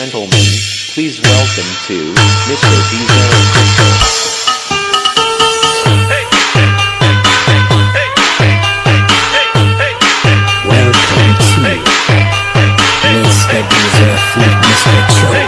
gentlemen, please welcome to Mr. Diesel Crystal. Mr. Fleet, Mr. Joe.